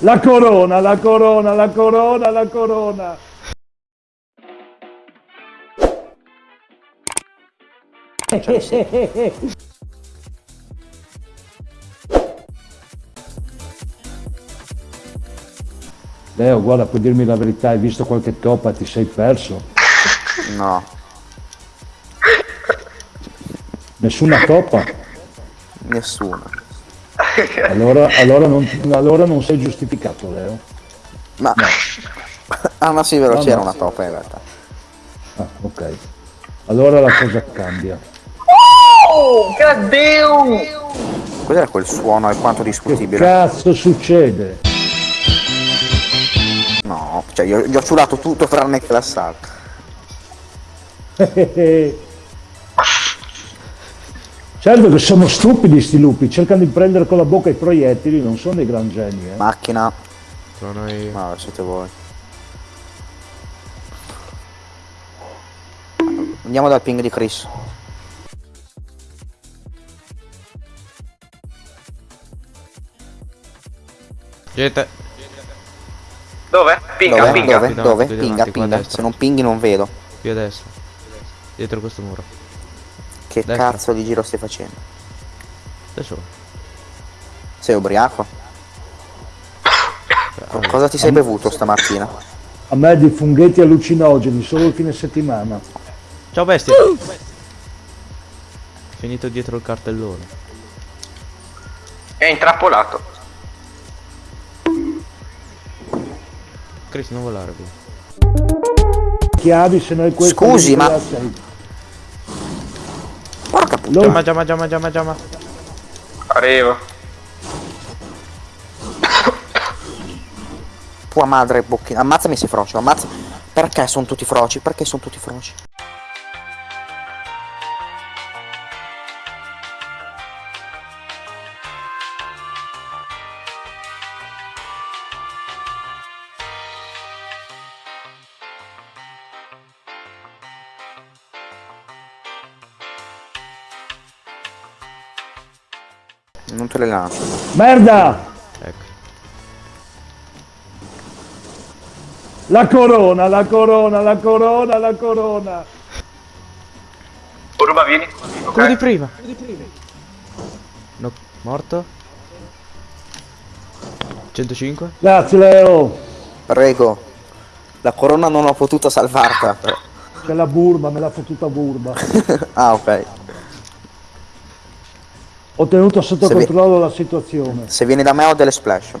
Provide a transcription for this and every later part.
La corona, la corona, la corona, la corona. Leo, guarda, puoi dirmi la verità, hai visto qualche toppa, ti sei perso? No, Nessuna toppa? nessuno. Allora, allora, non, allora non sei giustificato, Leo. Ma... ah no sì, vero, No, c'era no. una toppa in realtà. Ah, ok. Allora la cosa cambia. Oh, damn! Cos'era quel suono alquanto Che discutibile? cazzo succede? No, cioè io gli ho ciulato tutto tranne che l'assalto. Certo che sono stupidi sti lupi, cercano di prendere con la bocca i proiettili, non sono dei gran geni, eh. Macchina. Sono io. No, siete voi. Andiamo dal ping di Chris. Gente, Dove? Pinga, Dove? pinga. Dove? Dove? davanti, Pinga, pinga. Se non pinghi non vedo. qui a destra. Dietro questo muro. Che Destra. cazzo di giro stai facendo? Adesso. Sei ubriaco? Co- Cosa ti sei bevuto stamattina? A me di funghetti allucinogeni, solo il fine settimana. Ciao bestia. Finito dietro il cartellone. È intrappolato. Chris, non volare qui. Chiavi se noi questo... Scusi, ma- sei. Lo- Giamma, giamma, giamma, giamma, giamma. Arrivo. Tua madre bocchina. Ammazzami se frocio, ammazza. Perché sono tutti froci? Perché sono tutti froci? Non te le lancio. Merda! Ecco. La corona, la corona, la corona, la corona. Urba, vieni. Quello di Ok. prima. No, morto. 105. Grazie Leo. Prego. La corona non ho potuto salvarla. C'è la burba, me l'ha fottuta burba. ah, ok. Ho tenuto sotto Se vi- controllo la situazione. Se vieni da me ho delle splash.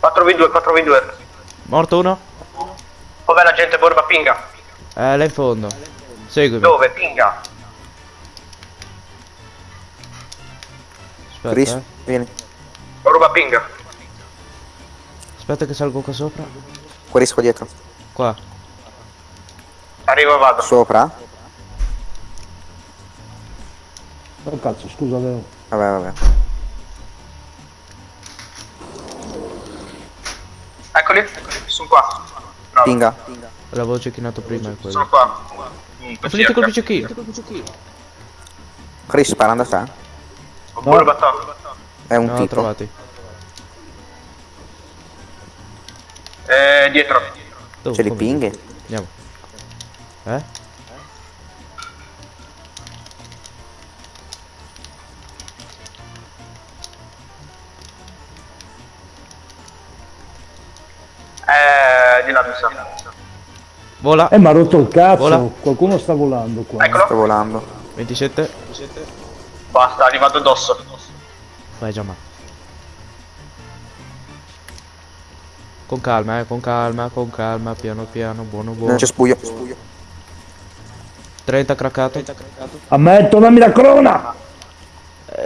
4v2, 4v2. Morto uno. Dov'è la gente Borba pinga? Eh, là in fondo. Seguimi. Dove? Pinga. Aspetta, Chris, eh. vieni. Borba pinga. Aspetta che salgo qua sopra. Guarisco dietro. Qua. Arrivo e vado. Sopra? Oh cazzo, scusa Leo. Vabbè, vabbè. Eccoli. Sono qua. Bravo. Pinga. L'avevo cecchinato prima è quello. Sono qua. Mm, Ho finito col bicicchino. Chris, sparando a te. Ho Borba top. È un No, tipo. trovati. Eh, dietro. Dove? Ce li pinghi? Andiamo. Eh? Eh, mi sa. Vola. Eh, ma ha rotto il cazzo. Vola. Qualcuno sta volando qua. Eccolo. Sto volando. 27. Basta, è arrivato addosso. Vai Giamma. Con calma, eh, con calma, con calma, piano piano, buono buono. Non c'è spuglio. 30 craccato. Ammetto, dammi la corona!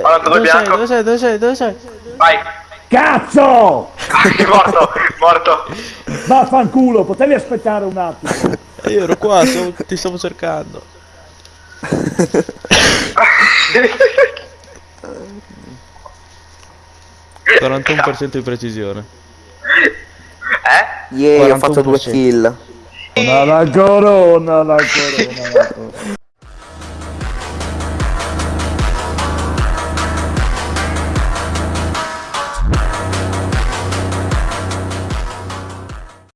42 Dove sei? Dove sei? Dove sei? Dove sei? Vai. Cazzo! morto, morto. Vaffanculo, potevi aspettare un attimo. Io ero qua, stavo- ti stavo cercando. Eh? 41% di precisione. Eh? Yeah, ho fatto due 41%. kill. La corona, la corona, la corona.